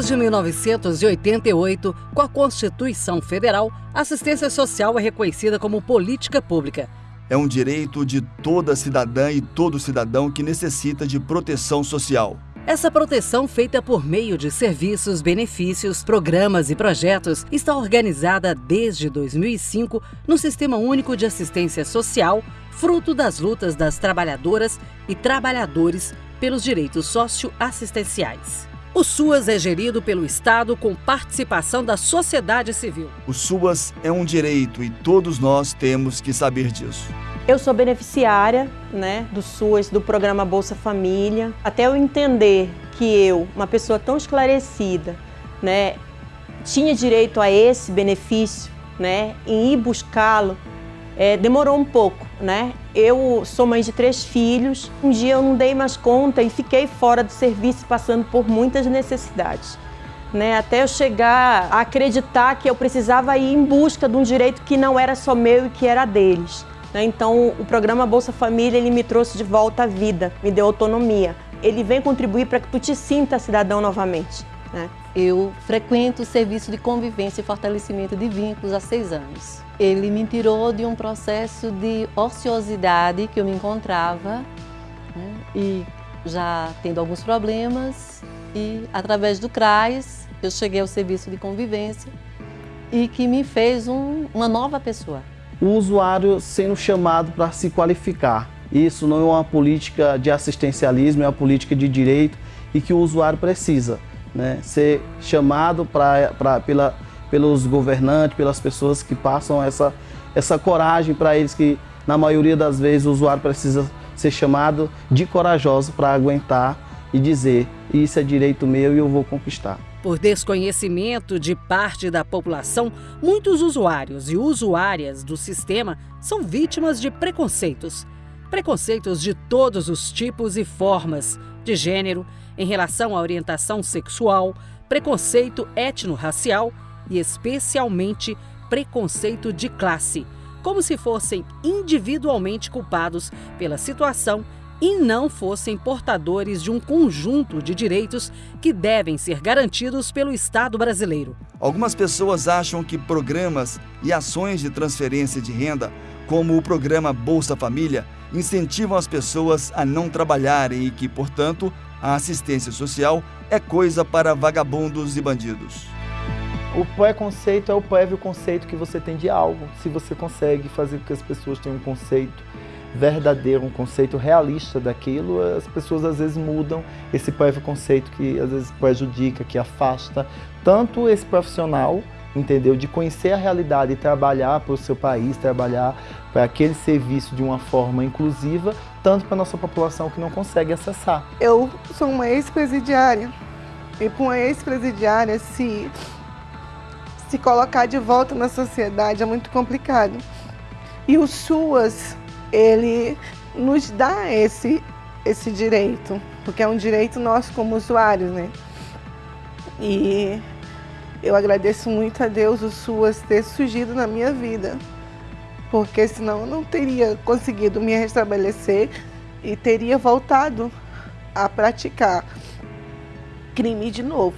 Desde 1988, com a Constituição Federal, a assistência social é reconhecida como política pública. É um direito de toda cidadã e todo cidadão que necessita de proteção social. Essa proteção, feita por meio de serviços, benefícios, programas e projetos, está organizada desde 2005 no Sistema Único de Assistência Social, fruto das lutas das trabalhadoras e trabalhadores pelos direitos socioassistenciais. O SUAS é gerido pelo Estado com participação da sociedade civil. O SUAS é um direito e todos nós temos que saber disso. Eu sou beneficiária né, do SUAS, do programa Bolsa Família. Até eu entender que eu, uma pessoa tão esclarecida, né, tinha direito a esse benefício, né, em ir buscá-lo, é, demorou um pouco, né? Eu sou mãe de três filhos, um dia eu não dei mais conta e fiquei fora do serviço passando por muitas necessidades. Né, até eu chegar a acreditar que eu precisava ir em busca de um direito que não era só meu e que era deles. Né? Então, o programa Bolsa Família ele me trouxe de volta à vida, me deu autonomia. Ele vem contribuir para que tu te sinta cidadão novamente. Né? Eu frequento o serviço de convivência e fortalecimento de vínculos há seis anos. Ele me tirou de um processo de ociosidade que eu me encontrava né? e já tendo alguns problemas e através do CRAS eu cheguei ao serviço de convivência e que me fez um, uma nova pessoa. O usuário sendo chamado para se qualificar. Isso não é uma política de assistencialismo, é uma política de direito e que o usuário precisa né, ser chamado pra, pra, pela, pelos governantes, pelas pessoas que passam essa, essa coragem para eles que, na maioria das vezes, o usuário precisa ser chamado de corajoso para aguentar e dizer isso é direito meu e eu vou conquistar. Por desconhecimento de parte da população, muitos usuários e usuárias do sistema são vítimas de preconceitos. Preconceitos de todos os tipos e formas, de gênero, em relação à orientação sexual, preconceito etno-racial e, especialmente, preconceito de classe, como se fossem individualmente culpados pela situação e não fossem portadores de um conjunto de direitos que devem ser garantidos pelo Estado brasileiro. Algumas pessoas acham que programas e ações de transferência de renda, como o programa Bolsa Família, incentivam as pessoas a não trabalharem e que, portanto, a assistência social é coisa para vagabundos e bandidos. O preconceito é o prévio conceito que você tem de algo. Se você consegue fazer com que as pessoas tenham um conceito verdadeiro, um conceito realista daquilo, as pessoas às vezes mudam esse prévio conceito que às vezes prejudica, que afasta tanto esse profissional, entendeu? De conhecer a realidade e trabalhar para o seu país, trabalhar para aquele serviço de uma forma inclusiva, tanto para a nossa população que não consegue acessar. Eu sou uma ex-presidiária e para uma ex-presidiária se, se colocar de volta na sociedade é muito complicado. E o SUAS, ele nos dá esse, esse direito, porque é um direito nosso como usuários, né? E eu agradeço muito a Deus o SUAS ter surgido na minha vida porque senão eu não teria conseguido me restabelecer e teria voltado a praticar crime de novo.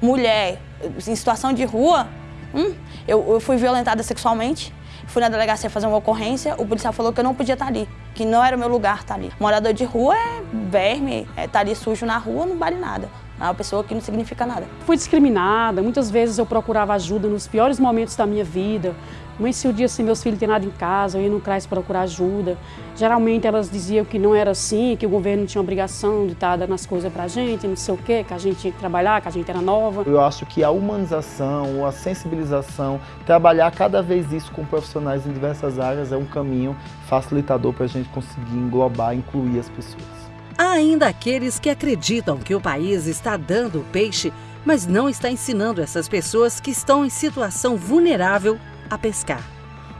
Mulher em situação de rua, hum, eu, eu fui violentada sexualmente, fui na delegacia fazer uma ocorrência, o policial falou que eu não podia estar ali, que não era o meu lugar estar ali. Morador de rua é verme, é estar ali sujo na rua não vale nada. É uma pessoa que não significa nada. Fui discriminada, muitas vezes eu procurava ajuda nos piores momentos da minha vida. Mãe, se o dia assim meus filhos têm nada em casa, eu ia no CRAS procurar ajuda. Geralmente elas diziam que não era assim, que o governo tinha obrigação de estar dando as coisas pra gente, não sei o quê, que a gente tinha que trabalhar, que a gente era nova. Eu acho que a humanização, a sensibilização, trabalhar cada vez isso com profissionais em diversas áreas é um caminho facilitador para a gente conseguir englobar, incluir as pessoas. Há ainda aqueles que acreditam que o país está dando peixe, mas não está ensinando essas pessoas que estão em situação vulnerável a pescar.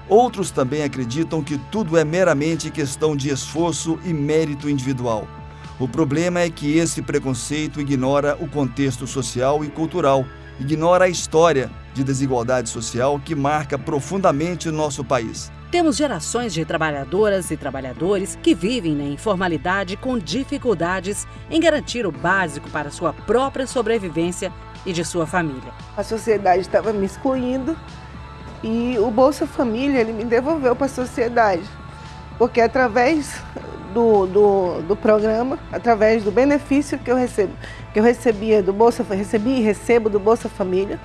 Outros também acreditam que tudo é meramente questão de esforço e mérito individual. O problema é que esse preconceito ignora o contexto social e cultural, ignora a história de desigualdade social que marca profundamente o nosso país. Temos gerações de trabalhadoras e trabalhadores que vivem na informalidade com dificuldades em garantir o básico para sua própria sobrevivência e de sua família. A sociedade estava me excluindo e o Bolsa Família ele me devolveu para a sociedade, porque através do, do, do, programa, através do benefício que eu recebo, que eu recebia do Bolsa, recebi e recebo do Bolsa Família,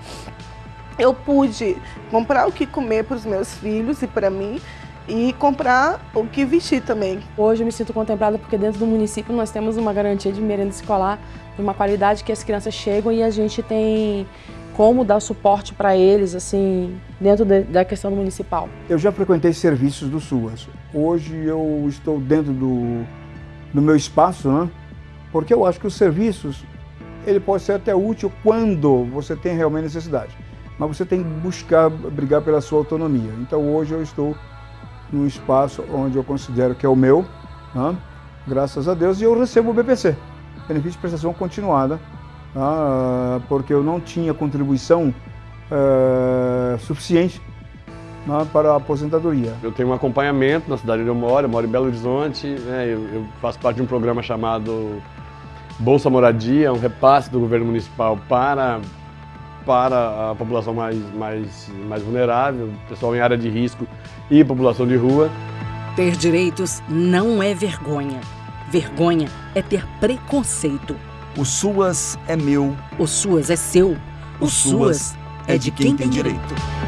eu pude comprar o que comer para os meus filhos e para mim e comprar o que vestir também. Hoje eu me sinto contemplada porque dentro do município nós temos uma garantia de merenda escolar de uma qualidade que as crianças chegam e a gente tem como dar suporte para eles, assim, dentro de, da questão municipal. Eu já frequentei serviços do SUAS. Hoje eu estou dentro do, do meu espaço, né? porque eu acho que os serviços, ele pode ser até útil quando você tem realmente necessidade. Mas você tem que buscar, brigar pela sua autonomia. Então hoje eu estou num espaço onde eu considero que é o meu, né? graças a Deus, e eu recebo o BPC, Benefício de Prestação Continuada, ah, porque eu não tinha contribuição eh, suficiente né, para a aposentadoria. Eu tenho um acompanhamento na cidade onde eu moro, eu moro em Belo Horizonte, né, eu, eu, faço parte de um programa chamado Bolsa Moradia, um repasse do governo municipal para, para a população mais, mais, mais vulnerável, pessoal em área de risco e população de rua. Ter direitos não é vergonha. Vergonha é ter preconceito. O SUAS é meu. O SUAS é seu. O, o SUAS, SUAS é de quem, quem tem direito. direito.